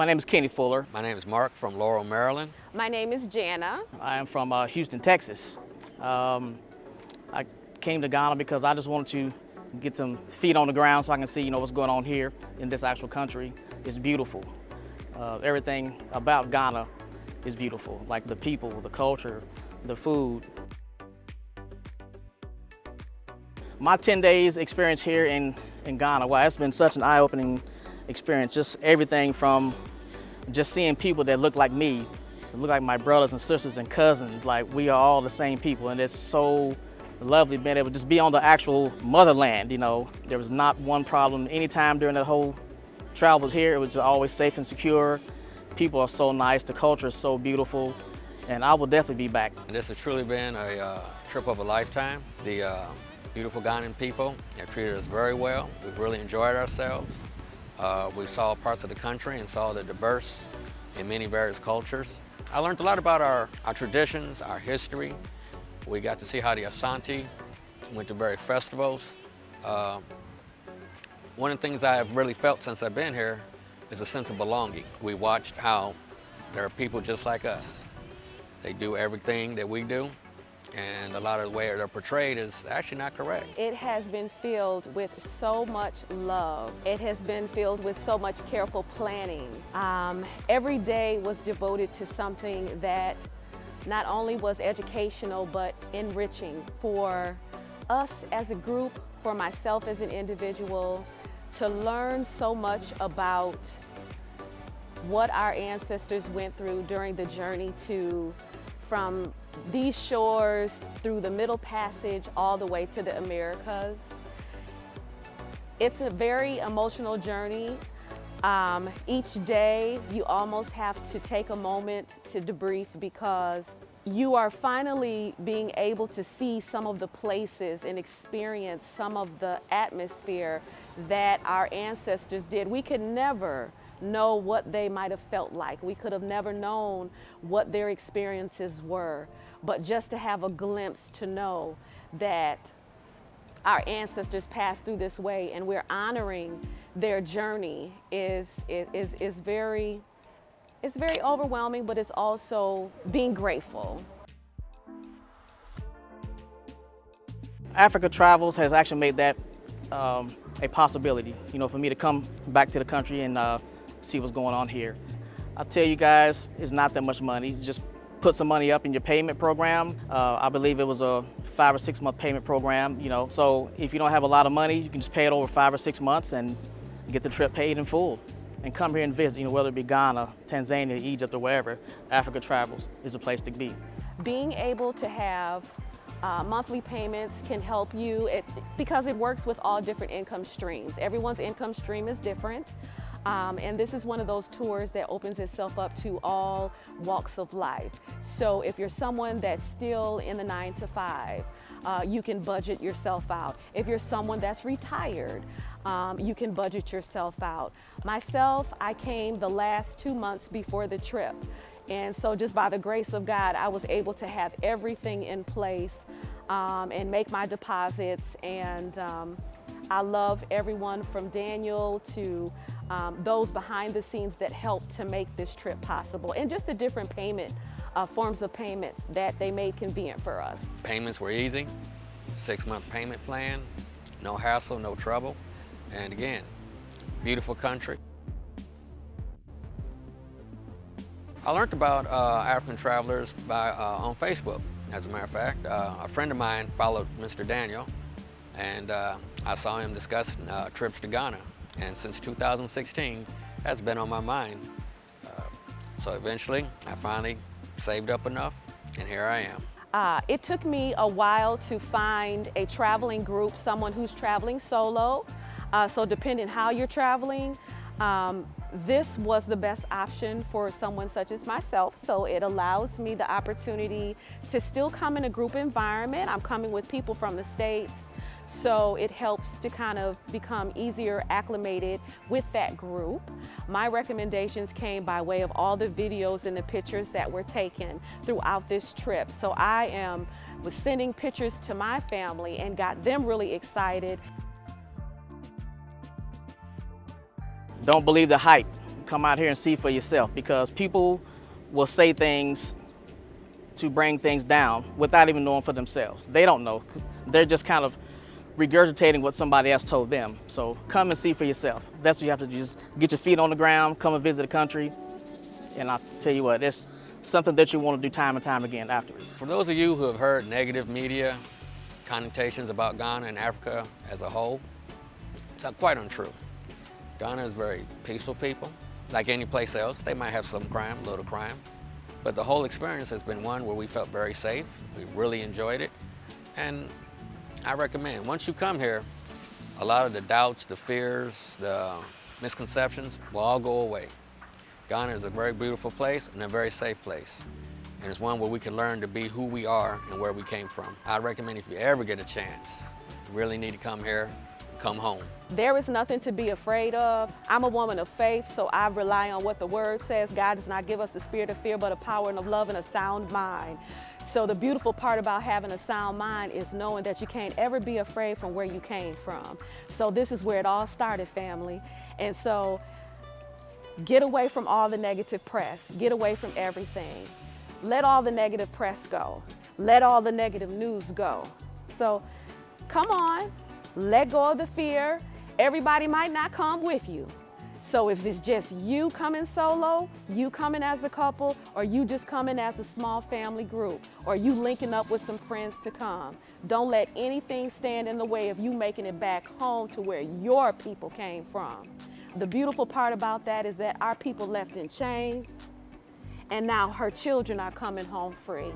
My name is Kenny Fuller. My name is Mark from Laurel, Maryland. My name is Jana. I am from uh, Houston, Texas. Um, I came to Ghana because I just wanted to get some feet on the ground so I can see, you know, what's going on here in this actual country. It's beautiful. Uh, everything about Ghana is beautiful, like the people, the culture, the food. My 10 days experience here in, in Ghana, wow, it's been such an eye-opening experience. Just everything from just seeing people that look like me, look like my brothers and sisters and cousins, like we are all the same people. And it's so lovely being able to just be on the actual motherland, you know. There was not one problem anytime during that whole travel here. It was always safe and secure. People are so nice, the culture is so beautiful, and I will definitely be back. This has truly been a uh, trip of a lifetime. The uh, beautiful Ghanaian people have treated us very well. We've really enjoyed ourselves. Uh, we saw parts of the country and saw the diverse in many various cultures. I learned a lot about our, our traditions, our history. We got to see how the Asante went to various festivals. Uh, one of the things I have really felt since I've been here is a sense of belonging. We watched how there are people just like us. They do everything that we do, and a lot of the way they're portrayed is actually not correct. It has been filled with so much love. It has been filled with so much careful planning. Um, every day was devoted to something that not only was educational, but enriching for us as a group, for myself as an individual, to learn so much about what our ancestors went through during the journey to from these shores through the Middle Passage all the way to the Americas. It's a very emotional journey. Um, each day you almost have to take a moment to debrief because you are finally being able to see some of the places and experience some of the atmosphere that our ancestors did. We could never know what they might have felt like. We could have never known what their experiences were. But just to have a glimpse to know that our ancestors passed through this way and we're honoring their journey is, is, is very, it's very overwhelming, but it's also being grateful. Africa Travels has actually made that um, a possibility, you know, for me to come back to the country and uh, see what's going on here. I tell you guys, it's not that much money. Just put some money up in your payment program. Uh, I believe it was a five or six month payment program, you know. So if you don't have a lot of money, you can just pay it over five or six months and get the trip paid in full. And come here and visit, you know, whether it be Ghana, Tanzania, Egypt, or wherever, Africa Travels is a place to be. Being able to have uh, monthly payments can help you it, because it works with all different income streams. Everyone's income stream is different. Um, and this is one of those tours that opens itself up to all walks of life. So if you're someone that's still in the nine to five, uh, you can budget yourself out. If you're someone that's retired, um, you can budget yourself out. Myself, I came the last two months before the trip. And so just by the grace of God, I was able to have everything in place um, and make my deposits. And um, I love everyone from Daniel to um, those behind the scenes that helped to make this trip possible and just the different payment uh, forms of payments that they made convenient for us. Payments were easy, six month payment plan, no hassle, no trouble. And again, beautiful country. I learned about uh, African travelers by, uh, on Facebook. As a matter of fact, uh, a friend of mine followed Mr. Daniel and uh, I saw him discussing uh, trips to Ghana. And since 2016, that's been on my mind. Uh, so eventually, I finally saved up enough, and here I am. Uh, it took me a while to find a traveling group, someone who's traveling solo. Uh, so depending how you're traveling, um, this was the best option for someone such as myself. So it allows me the opportunity to still come in a group environment. I'm coming with people from the States, so it helps to kind of become easier acclimated with that group. My recommendations came by way of all the videos and the pictures that were taken throughout this trip. So I am was sending pictures to my family and got them really excited. Don't believe the hype come out here and see for yourself because people will say things to bring things down without even knowing for themselves. They don't know. They're just kind of regurgitating what somebody else told them. So come and see for yourself. That's what you have to do. Just get your feet on the ground, come and visit the country. And I'll tell you what, it's something that you want to do time and time again afterwards. For those of you who have heard negative media connotations about Ghana and Africa as a whole, it's quite untrue. Ghana is very peaceful people. Like any place else, they might have some crime, little crime. But the whole experience has been one where we felt very safe. We really enjoyed it. And I recommend, once you come here, a lot of the doubts, the fears, the misconceptions will all go away. Ghana is a very beautiful place and a very safe place. And it's one where we can learn to be who we are and where we came from. I recommend if you ever get a chance, you really need to come here, come home. There is nothing to be afraid of. I'm a woman of faith, so I rely on what the word says. God does not give us the spirit of fear, but a power and of love and a sound mind. So the beautiful part about having a sound mind is knowing that you can't ever be afraid from where you came from. So this is where it all started, family. And so get away from all the negative press. Get away from everything. Let all the negative press go. Let all the negative news go. So come on, let go of the fear. Everybody might not come with you. So if it's just you coming solo, you coming as a couple, or you just coming as a small family group, or you linking up with some friends to come, don't let anything stand in the way of you making it back home to where your people came from. The beautiful part about that is that our people left in chains, and now her children are coming home free.